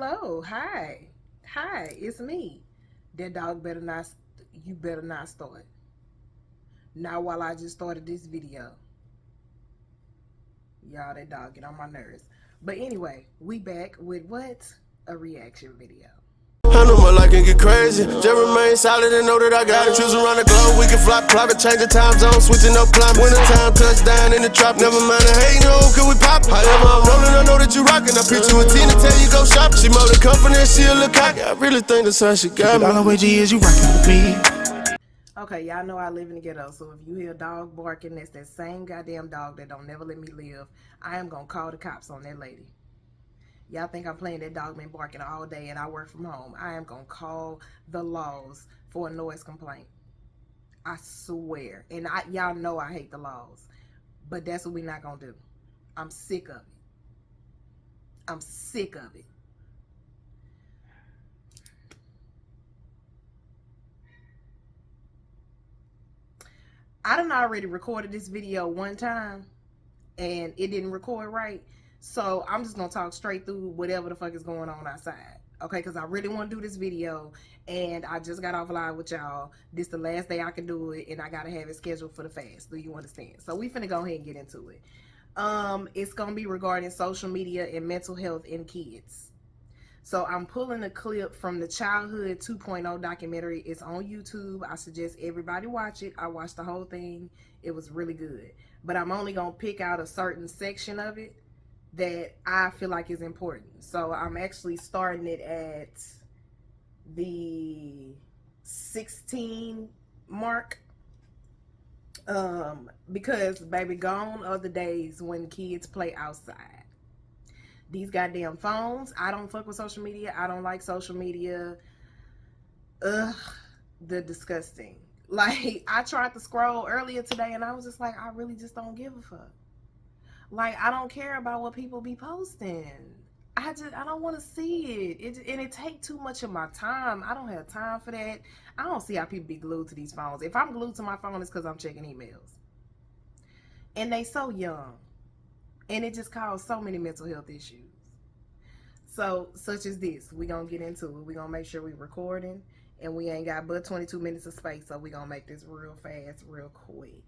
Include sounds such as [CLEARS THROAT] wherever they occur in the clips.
hello, hi, hi, it's me. That dog better not, you better not start. Not while I just started this video. Y'all, that dog get on my nerves. But anyway, we back with what? A reaction video. Can get crazy. Just remain solid and know that I got it. Choose around the globe, we can fly private, change the time zone, switching up climate. Winter time, touchdown in the trap. Never mind the hate, no, can we pop? However, I'm rolling, I know that you rockin'. I pitch you a Tina, tell you go shop. She more the company, she a look cocky. I really think that's how she got me. All the way G is you rockin' with me. Okay, y'all know I live in the ghetto, so if you hear a dog barking, that's that same goddamn dog that don't never let me live. I am gonna call the cops on that lady. Y'all think I'm playing that dog been barking all day and I work from home. I am gonna call the laws for a noise complaint. I swear. And I y'all know I hate the laws. But that's what we not gonna do. I'm sick of it. I'm sick of it. I done already recorded this video one time and it didn't record right. So I'm just gonna talk straight through whatever the fuck is going on outside. Okay, because I really want to do this video and I just got off live with y'all. This the last day I can do it and I gotta have it scheduled for the fast. Do you understand? So we finna go ahead and get into it. Um, it's gonna be regarding social media and mental health in kids. So I'm pulling a clip from the Childhood 2.0 documentary. It's on YouTube. I suggest everybody watch it. I watched the whole thing. It was really good. But I'm only going to pick out a certain section of it that I feel like is important. So I'm actually starting it at the 16 mark um because baby gone are the days when kids play outside these goddamn phones. I don't fuck with social media. I don't like social media. Ugh, the disgusting. [LAUGHS] Like I tried to scroll earlier today and I was just like, I really just don't give a fuck. Like I don't care about what people be posting. I just I don't want to see it. It and it take too much of my time. I don't have time for that. I don't see how people be glued to these phones. If I'm glued to my phone, it's because I'm checking emails. And they so young and it just caused so many mental health issues so such as this we gonna get into it we gonna make sure we recording and we ain't got but 22 minutes of space so we gonna make this real fast real quick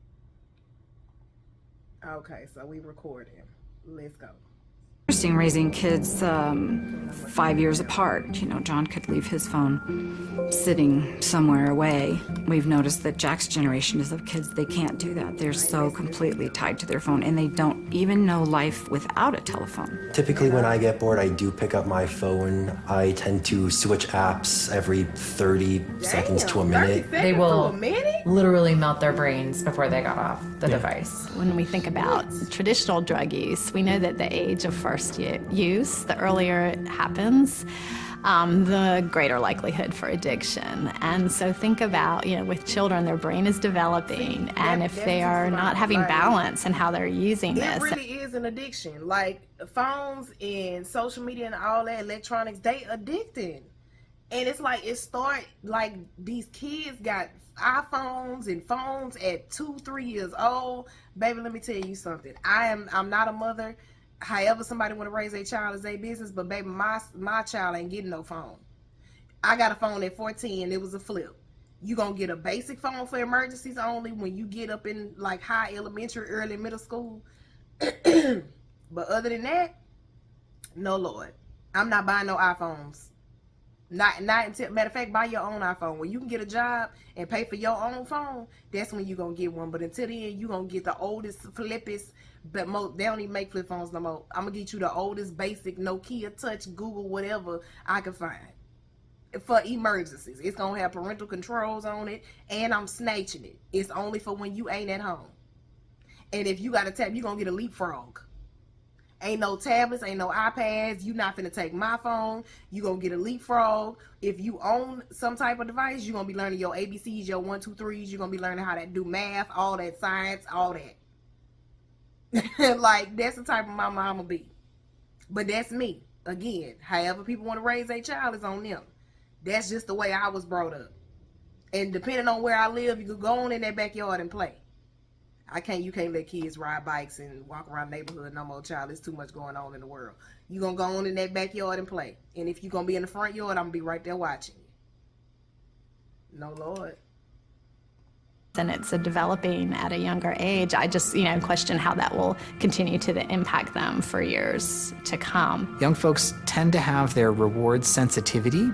okay so we recording. Let's go Interesting raising kids um, five years apart. You know, John could leave his phone sitting somewhere away. We've noticed that Jack's generation is of kids, they can't do that. They're so completely tied to their phone and they don't even know life without a telephone. Typically when I get bored, I do pick up my phone. I tend to switch apps every 30 Damn, seconds to a minute. They will literally melt their brains before they got off the yeah. device. When we think about traditional drug use, we know that the age of first use, the earlier it happens, um, the greater likelihood for addiction. And so think about, you know, with children, their brain is developing, See, and if they are not having like, balance in how they're using it this. It really is an addiction. Like phones and social media and all that electronics, they addicting. And it's like, it start, like these kids got iPhones and phones at two, three years old. Baby, let me tell you something. I am, I'm not a mother however somebody want to raise a child is their business, but baby, my my child ain't getting no phone. I got a phone at 14, it was a flip. You gonna get a basic phone for emergencies only when you get up in like high elementary, early middle school. [CLEARS THROAT] but other than that, no lord. I'm not buying no iPhones. Not not until matter of fact, buy your own iPhone. When you can get a job and pay for your own phone, that's when you're gonna get one. But until then, you're gonna get the oldest, flippiest, but they don't even make flip phones no more. I'm gonna get you the oldest basic Nokia Touch, Google, whatever I can find for emergencies. It's gonna have parental controls on it, and I'm snatching it. It's only for when you ain't at home. And if you got a tap, you're gonna get a leapfrog. Ain't no tablets, ain't no iPads. You not gonna take my phone. You gonna get a leapfrog. If you own some type of device, you're gonna be learning your ABCs, your one, two, threes. You're gonna be learning how to do math, all that science, all that. [LAUGHS] like that's the type of mama I'ma be. But that's me. Again, however people want to raise a child is on them. That's just the way I was brought up. And depending on where I live, you could go on in that backyard and play. I can't. You can't let kids ride bikes and walk around the neighborhood no more, child. There's too much going on in the world. You gonna go on in that backyard and play. And if you gonna be in the front yard, I'm gonna be right there watching you. No Lord. and it's a developing at a younger age, I just, you know, question how that will continue to impact them for years to come. Young folks tend to have their reward sensitivity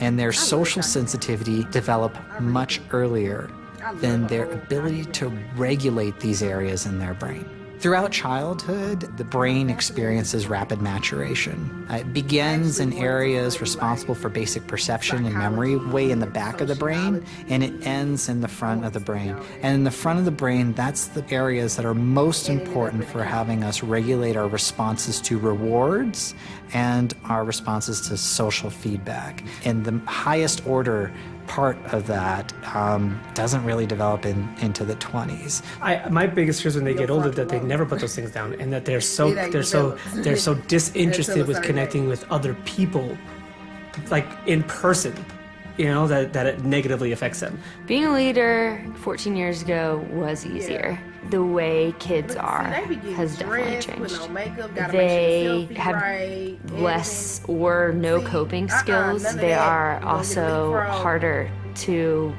and their social sensitivity develop much earlier than their ability to regulate these areas in their brain. Throughout childhood, the brain experiences rapid maturation. Uh, It begins in areas responsible for basic perception and memory, way in the back of the brain, and it ends in the front of the brain. And in the front of the brain, that's the areas that are most important for having us regulate our responses to rewards and our responses to social feedback. And the highest order part of that um, doesn't really develop in, into the 20s. I, my biggest fear is when they get older that they never put those things down and that they're so they're so [LAUGHS] they're so disinterested with connecting with other people like in person you know that, that it negatively affects them Being a leader 14 years ago was easier. The way kids are see, they be getting has definitely changed. on makeup, They sure the have right, less or no See, coping uh-uh, skills. they are You gonna get also harder to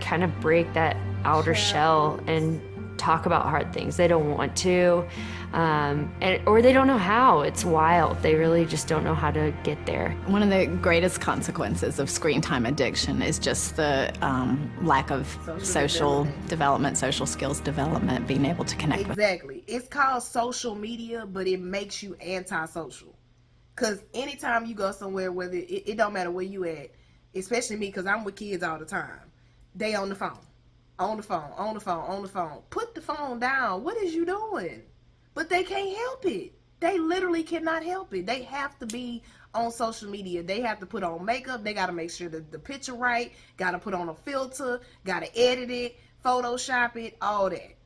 kind of break that outer shell and talk about hard things. They don't want to, um, and, or they don't know how. It's wild. They really just don't know how to get there. One of the greatest consequences of screen time addiction is just the um, lack of social, development. social skills development, being able to connect with Exactly. It's called social media, but it makes you antisocial. Cause anytime you go somewhere, whether it, it don't matter where you at, especially me, cause I'm with kids all the time. They on the phone, on the phone, on the phone, on the phone. Put the phone down. What is you doing? But they can't help it. They literally cannot help it. They have to be on social media. They have to put on makeup. They got to make sure that the picture right. Got to put on a filter. Got to edit it, Photoshop it, all that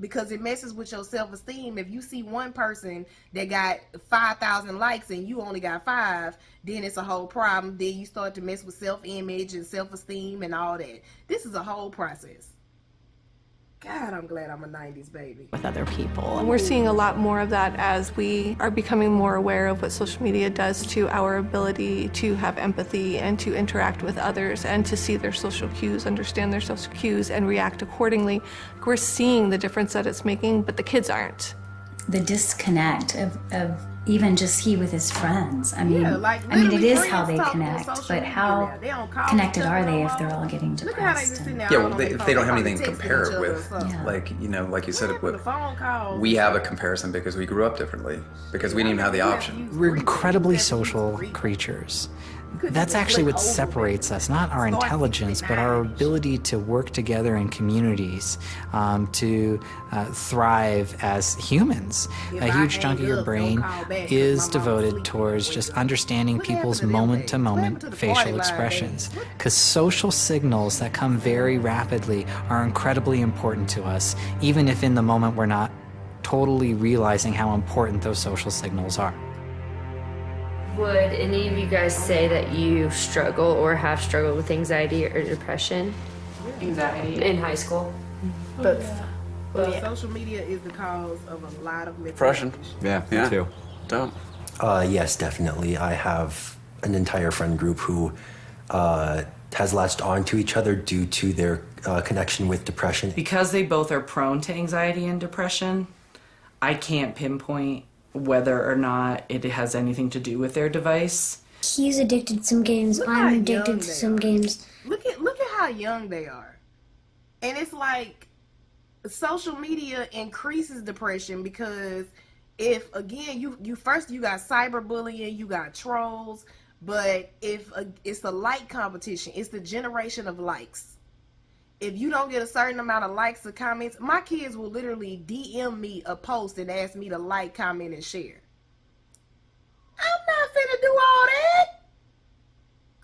because it messes with your self-esteem if you see one person that got 5000 likes and you only got five then it's a whole problem then you start to mess with self-image and self-esteem and all that this is a whole process god i'm glad i'm a 90s baby with other people. And we're seeing a lot more of that as we are becoming more aware of what social media does to our ability to have empathy and to interact with others and to see their social cues, understand their social cues, and react accordingly. We're seeing the difference that it's making, but the kids aren't. the disconnect of, of even just he with his friends. I mean, Yeah, like, I mean, it literally is how they connect, but how. They connected are they if they're all getting Look at how they depressed? and- Yeah, well, they, if they don't have anything to compare it with, something. like you know, like you said, Yeah, with, the phone calls. we have a comparison because we grew up differently because we didn't even have the option. We're incredibly social creatures. That's actually what separates us, not our intelligence, but our ability to work together in communities, um, to uh, thrive as humans. A huge chunk of your brain call back 'cause is devoted towards just understanding people's moment to moment happened to the facial expressions. Because social signals that come very rapidly are incredibly important to us, even if in the moment we're not totally realizing how important those social signals are. Would any of you guys say that you struggle or have struggled with anxiety or depression Anxiety. in high school? But Well, social media is the cause of a lot of Depression. health issues. Yeah, Yeah. too. Don't. Uh, yes, definitely. I have an entire friend group who uh, has latched on to each other due to their uh, connection with depression. Because they both are prone to anxiety and depression, I can't pinpoint whether or not it has anything to do with their device. He's addicted to some games. Look I'm addicted to some are. games. Look at look at how young they are, and it's like social media increases depression because if again you you first you got cyberbullying, you got trolls, but if a, it's a like competition, it's the generation of likes. If you don't get a certain amount of likes or comments, my kids will literally DM me a post and ask me to like, comment, and share. I'm not finna do all that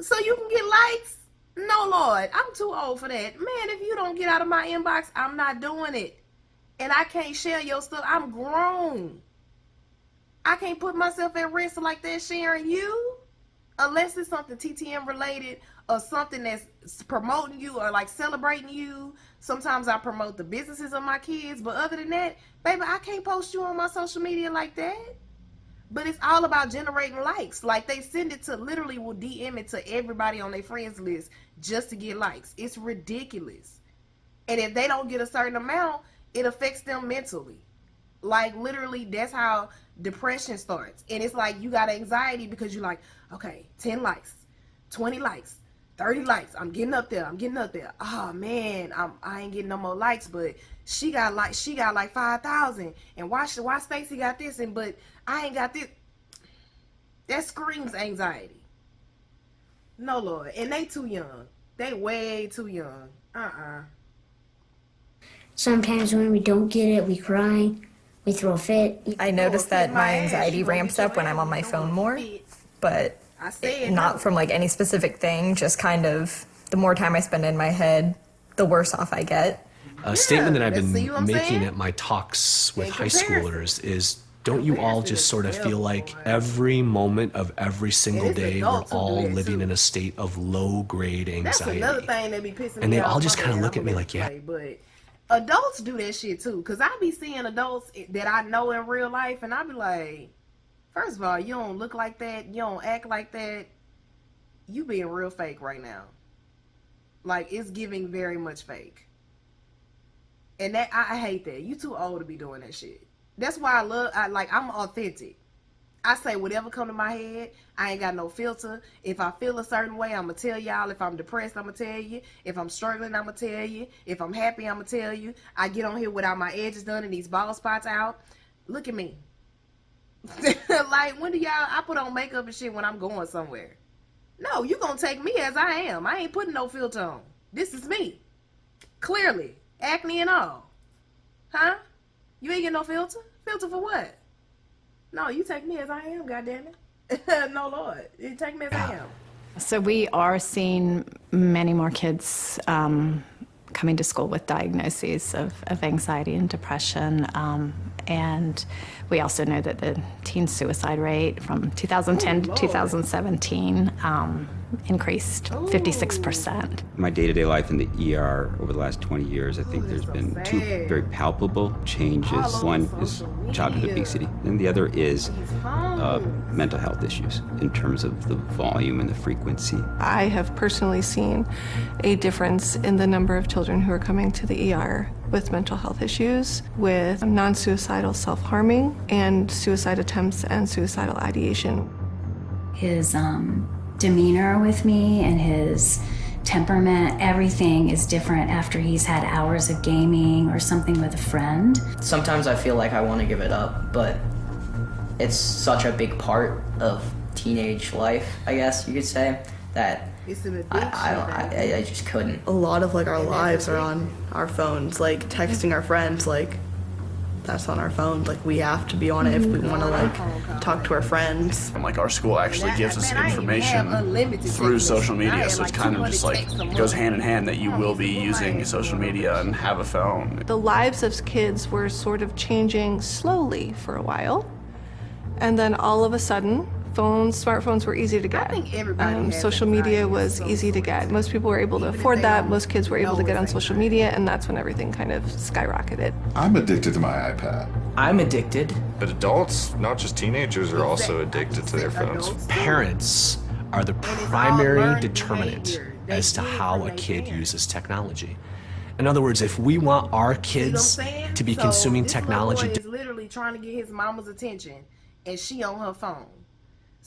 so you can get likes. No, Lord, I'm too old for that. Man, if you don't get out of my inbox, I'm not doing it. And I can't share your stuff. I'm grown. I can't put myself at risk like that sharing you. Unless it's something TTM related or something that's promoting you or like celebrating you. Sometimes I promote the businesses of my kids, but other than that, baby, I can't post you on my social media like that. But it's all about generating likes. Like they send it to literally will DM it to everybody on their friends list just to get likes. It's ridiculous. And if they don't get a certain amount, it affects them mentally. Like literally, that's how depression starts. And it's like you got anxiety because you're like, okay, 10 likes, 20 likes, 30 likes. I'm getting up there. I'm getting up there. Oh man, I'm I ain't getting no more likes, but she got like she got like 5,000. And why should why Stacy got this and but I ain't got this. That screams anxiety. No Lord. And they too young. They way too young. Uh-uh. Sometimes when we don't get it, we cry, we throw a fit. I notice that my anxiety ramps up when I'm on my phone more, but not from like any specific thing, just kind of the more time I spend in my head, the worse off I get. A statement that I've been see what I'm making at my talks with high schoolers is don't you all just sort of feel like every moment of every single day we're adults who do all living in a state of low grade anxiety? another thing that be pissing And they all just kinda look at me like, yeah. Adults do that shit too. Cause I be seeing adults that I know in real life, and I be like, first of all, you don't look like that. You don't act like that. You being real fake right now. Like it's giving very much fake. And that I, I hate that. You too old to be doing that shit. That's why I love. I like. I'm authentic. I say whatever come to my head. I ain't got no filter. If I feel a certain way, I'ma tell y'all. If I'm depressed, I'ma tell you. If I'm struggling, I'ma tell you. If I'm happy, I'ma tell you. I get on here without my edges done and these bald spots out. Look at me. [LAUGHS] like when do y'all? I put on makeup and shit when I'm going somewhere. No, you gonna take me as I am. I ain't putting no filter on. This is me. Clearly, acne and all. Huh? You ain't get no filter? Filter for what? No, you take me as I am, goddammit. [LAUGHS] no, Lord. You take me as I am. So we are seeing many more kids um, coming to school with diagnoses of, of anxiety and depression. Um, and we also know that the teen suicide rate from 2010 to 2017 um, increased 56%. my day-to-day life in the ER over the last 20 years, I think there's been two very palpable changes. One is childhood obesity, and the other is uh, mental health issues in terms of the volume and the frequency. I have personally seen a difference in the number of children who are coming to the ER with mental health issues, with non suicidal self harming, and suicide attempts and suicidal ideation. His um, demeanor with me and his temperament, everything is different after he's had hours of gaming or something with a friend. Sometimes I feel like I want to give it up, but it's such a big part of teenage life, I guess you could say, that It's an I, I, I, I just couldn't. a lot of like our lives are on our phones like texting our friends like that's on our phone like we have to be on it if we want to like talk to our friends And like our school actually gives us man, I ain't even have information through social media, so it's like, kind of just like it goes hand in hand that you will be using social media and have a phone. The lives of kids were sort of changing slowly for a while. And then all of a sudden, phones, smartphones were easy to get. I think everybody Um, social media was easy to get. Most people were able to afford that. Most kids were able to get on social media, and that's when everything kind of skyrocketed. I'm addicted to my iPad. I'm addicted. But adults, not just teenagers, are also addicted to their phones. Parents are the primary determinant as to how a kid uses technology. In other words, if we want our kids to be So, consuming this technology, boy is literally trying to get his mama's attention, and she on her phone.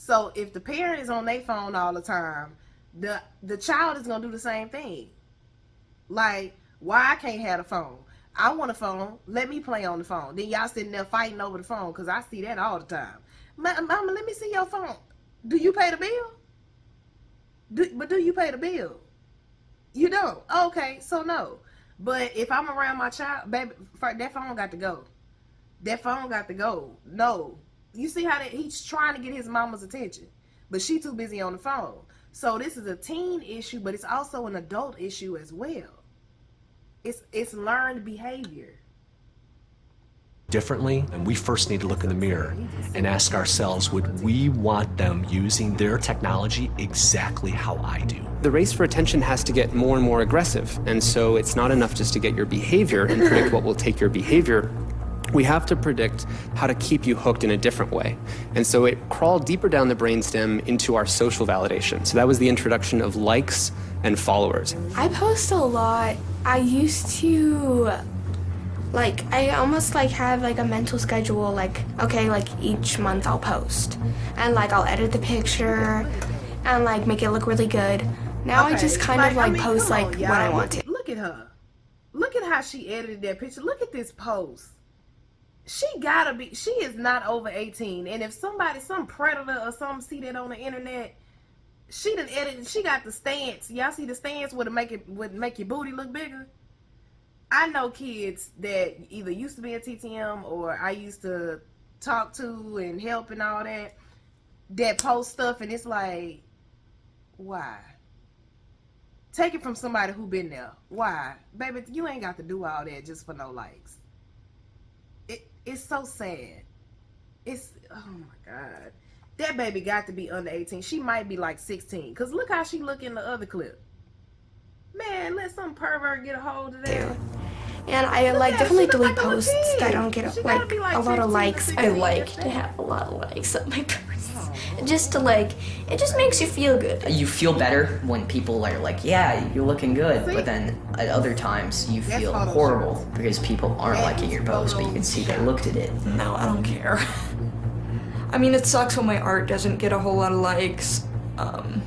So if the parent is on their phone all the time, the the child is gonna do the same thing. Like, why I can't have a phone? I want a phone. Let me play on the phone. Then y'all sitting there fighting over the phone because I see that all the time. Mama, let me see your phone. Do you pay the bill? Do, but do you pay the bill? You don't. Okay, so no. But if I'm around my child, baby, that phone got to go. That phone got to go. No. You see how that he's trying to get his mama's attention, but she too busy on the phone. So this is a teen issue, but it's also an adult issue as well. It's it's learned behavior. differently, and we first need to look in the mirror and ask ourselves would we want them using their technology exactly how I do? The race for attention has to get more and more aggressive, and so it's not enough just to get your behavior and predict what will take your behavior. We have to predict how to keep you hooked in a different way. And so it crawled deeper down the brainstem into our social validation. So that was the introduction of likes and followers. I post a lot. I used to like I almost like have like a mental schedule like okay like each month I'll post and like I'll edit the picture and like make it look really good. Now Okay, I just kind like, of like I mean, post come like on, when I want to. Look at her. Look at how she edited that picture. Look at this post. She gotta be. She is not over eighteen. And if somebody, some predator or something, see that on the internet, she done edited. She got the stance. Y'all see the stance would make it would make your booty look bigger. I know kids that either used to be a TTM or I used to talk to and help and all that that post stuff and it's like, why? Take it from somebody who been there. Why? Baby, you ain't got to do all that just for no likes. It it's so sad. It's oh my god. That baby got to be under 18. She might be like 16. Cause look how she look in the other clip. Man, let some pervert get a hold of that. And I Look like definitely delete like posts that don't get like, like a lot of likes. I like to have a lot of likes on my. Just to like, it just makes you feel good. You feel better when people are like, yeah, you're looking good, but then at other times you feel horrible because people aren't liking your post, but you can see they looked at it. No, I don't care. [LAUGHS] I mean, it sucks when my art doesn't get a whole lot of likes. Um,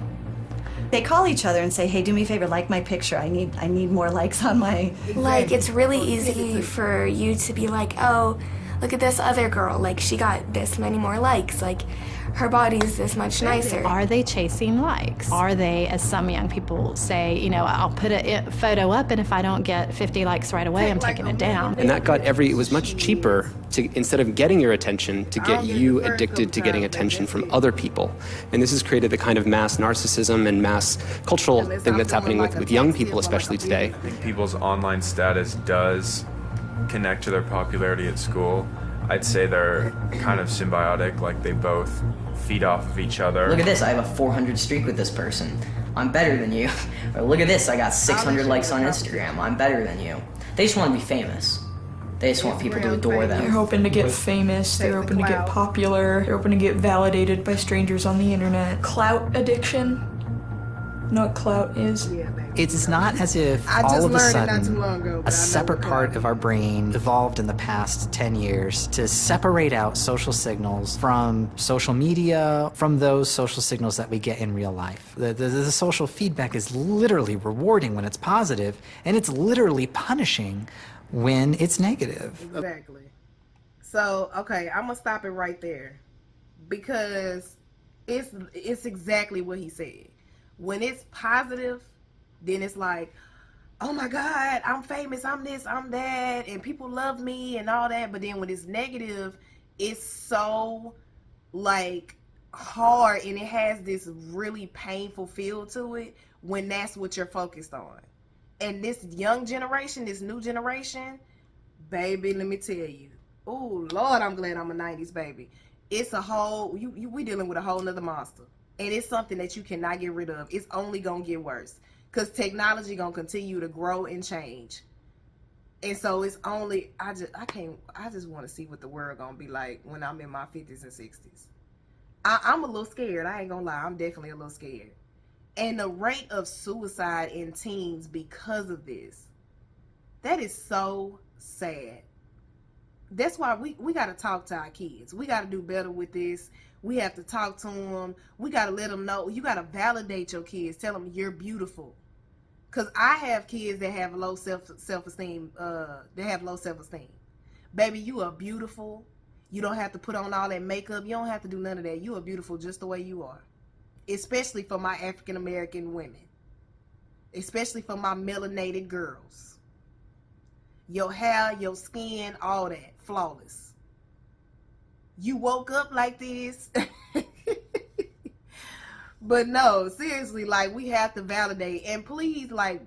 They call each other and say, "Hey, do me a favor, like my picture. I need I need more likes on my." Like it's really easy for you to be like, oh, look at this other girl. Like she got this many more likes. Like her body's this much nicer. Are they chasing likes? Are they, as some young people say, you know, I'll put a photo up and if I don't get 50 likes right away, I'm taking it down. And that got every, it was much cheaper to, instead of getting your attention, to get you addicted to getting attention from other people. And this has created the kind of mass narcissism and mass cultural thing that's happening with, with young people, especially today. I think people's online status does connect to their popularity at school. I'd say they're kind of symbiotic, like they both feed off of each other. Look at this, I have a 400 streak with this person. I'm better than you. [LAUGHS] Or look at this, I got 600 likes on Instagram. I'm better than you. They just want to be famous. They just want people to adore them. they're them. hoping to get famous. They're hoping to get popular. They're hoping to get validated by strangers on the internet. Clout addiction. Know what clout is? It's not as if I all of a learned not too sudden long ago, but I know a separate part of our brain evolved in the past 10 years to separate out social signals from social media, from those social signals that we get in real life. The, the, the social feedback is literally rewarding when it's positive, and it's literally punishing when it's negative. Exactly. So okay, I'm gonna stop it right there because it's it's exactly what he said. When it's positive, then it's like, oh my God, I'm famous, I'm this, I'm that, and people love me and all that. But then when it's negative, it's so like hard and it has this really painful feel to it when that's what you're focused on. And this young generation, this new generation, baby, let me tell you. Oh Lord, I'm glad I'm a '90s baby. It's a whole you, you we dealing with a whole nother monster, and it's something that you cannot get rid of. It's only gonna get worse because technology gonna continue to grow and change. And so it's only I just I can't I just want to see what the world gonna be like when I'm in my 50s and 60s. I, I'm a little scared. I ain't gonna lie. I'm definitely a little scared. And the rate of suicide in teens because of this, that is so sad. That's why we, we got to talk to our kids. We got to do better with this. We have to talk to them. We got to let them know. You got to validate your kids. Tell them you're beautiful. Cause I have kids that have low self self esteem. Uh, they have low self esteem. Baby, you are beautiful. You don't have to put on all that makeup. You don't have to do none of that. You are beautiful just the way you are. Especially for my African American women. Especially for my melanated girls. Your hair, your skin, all that, flawless. You woke up like this. [LAUGHS] but no, seriously, like we have to validate. And please, like,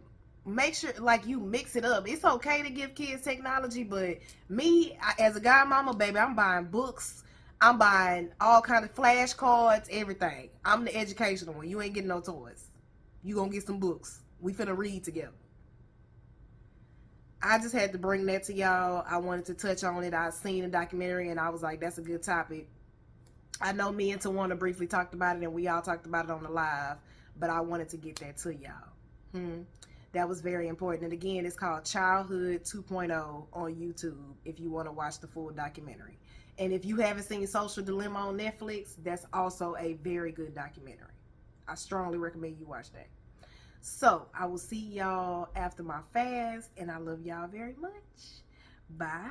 make sure like you mix it up. It's okay to give kids technology, but me as a godmama, baby, I'm buying books. I'm buying all kind of flashcards, everything. I'm the educational one. You ain't getting no toys. You gonna get some books. We finna read together. I just had to bring that to y'all. I wanted to touch on it. I seen the documentary and I was like, that's a good topic. I know me and Tawana briefly talked about it and we all talked about it on the live, but I wanted to get that to y'all. Hmm. That was very important. And again, it's called Childhood 2.0 on YouTube if you want to watch the full documentary. And if you haven't seen Social Dilemma on Netflix, that's also a very good documentary. I strongly recommend you watch that. So I will see y'all after my fast, and I love y'all very much. Bye.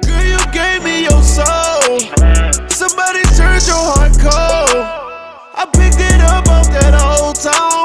Girl, you gave me your soul. Somebody turned your heart cold. I picked it up off that old time.